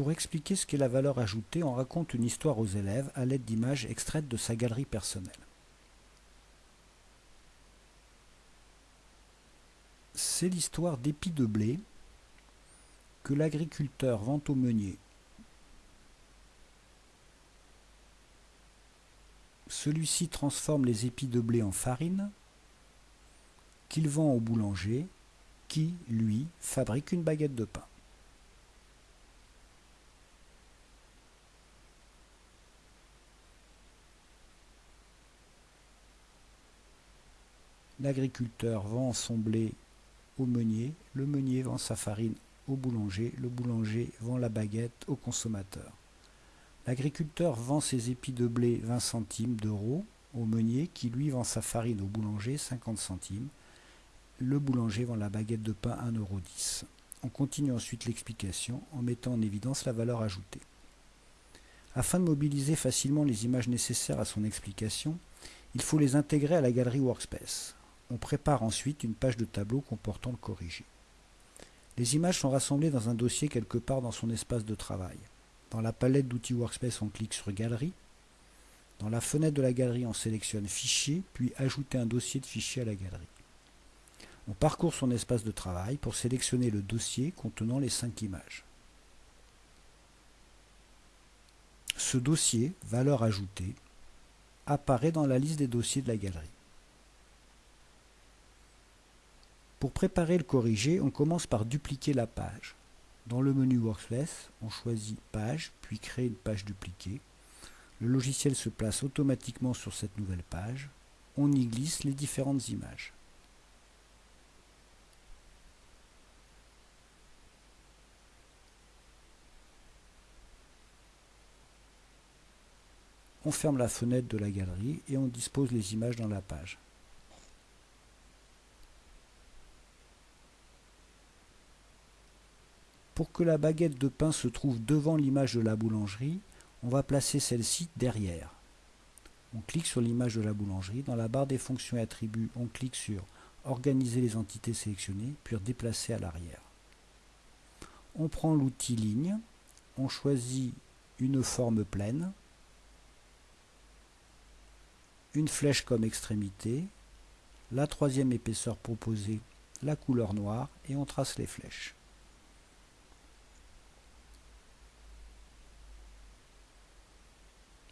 Pour expliquer ce qu'est la valeur ajoutée, on raconte une histoire aux élèves à l'aide d'images extraites de sa galerie personnelle. C'est l'histoire d'épis de blé que l'agriculteur vend au meunier. Celui-ci transforme les épis de blé en farine qu'il vend au boulanger qui, lui, fabrique une baguette de pain. L'agriculteur vend son blé au meunier, le meunier vend sa farine au boulanger, le boulanger vend la baguette au consommateur. L'agriculteur vend ses épis de blé 20 centimes d'euros au meunier qui lui vend sa farine au boulanger 50 centimes. Le boulanger vend la baguette de pain 1,10 euro. On continue ensuite l'explication en mettant en évidence la valeur ajoutée. Afin de mobiliser facilement les images nécessaires à son explication, il faut les intégrer à la galerie Workspace. On prépare ensuite une page de tableau comportant le corrigé. Les images sont rassemblées dans un dossier quelque part dans son espace de travail. Dans la palette d'outils Workspace, on clique sur Galerie. Dans la fenêtre de la galerie, on sélectionne Fichier, puis Ajouter un dossier de fichier à la galerie. On parcourt son espace de travail pour sélectionner le dossier contenant les cinq images. Ce dossier, valeur ajoutée, apparaît dans la liste des dossiers de la galerie. Pour préparer le corrigé, on commence par dupliquer la page. Dans le menu Workspace, on choisit Page, puis Créer une page dupliquée. Le logiciel se place automatiquement sur cette nouvelle page. On y glisse les différentes images. On ferme la fenêtre de la galerie et on dispose les images dans la page. Pour que la baguette de pain se trouve devant l'image de la boulangerie, on va placer celle-ci derrière. On clique sur l'image de la boulangerie. Dans la barre des fonctions et attributs, on clique sur Organiser les entités sélectionnées, puis déplacer à l'arrière. On prend l'outil Ligne, on choisit une forme pleine, une flèche comme extrémité, la troisième épaisseur proposée, la couleur noire, et on trace les flèches.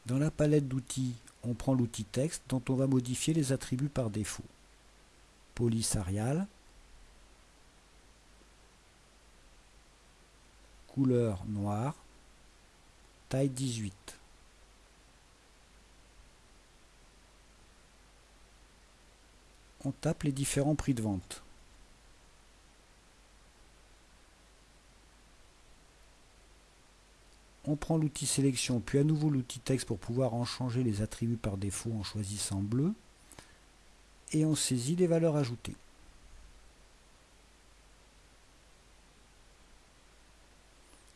Dans la palette d'outils, on prend l'outil texte dont on va modifier les attributs par défaut. Police Arial, couleur noire, taille 18. On tape les différents prix de vente. On prend l'outil sélection, puis à nouveau l'outil texte pour pouvoir en changer les attributs par défaut en choisissant bleu, et on saisit les valeurs ajoutées.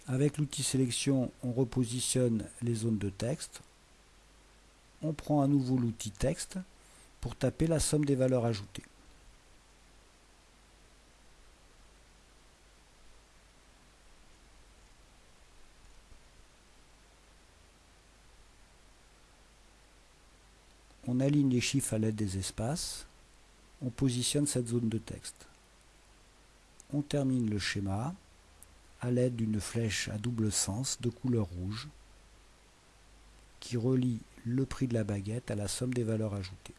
Avec l'outil sélection, on repositionne les zones de texte. On prend à nouveau l'outil texte pour taper la somme des valeurs ajoutées. On aligne les chiffres à l'aide des espaces, on positionne cette zone de texte. On termine le schéma à l'aide d'une flèche à double sens de couleur rouge qui relie le prix de la baguette à la somme des valeurs ajoutées.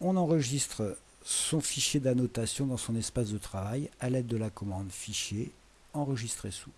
On enregistre son fichier d'annotation dans son espace de travail à l'aide de la commande Fichier, enregistrer sous.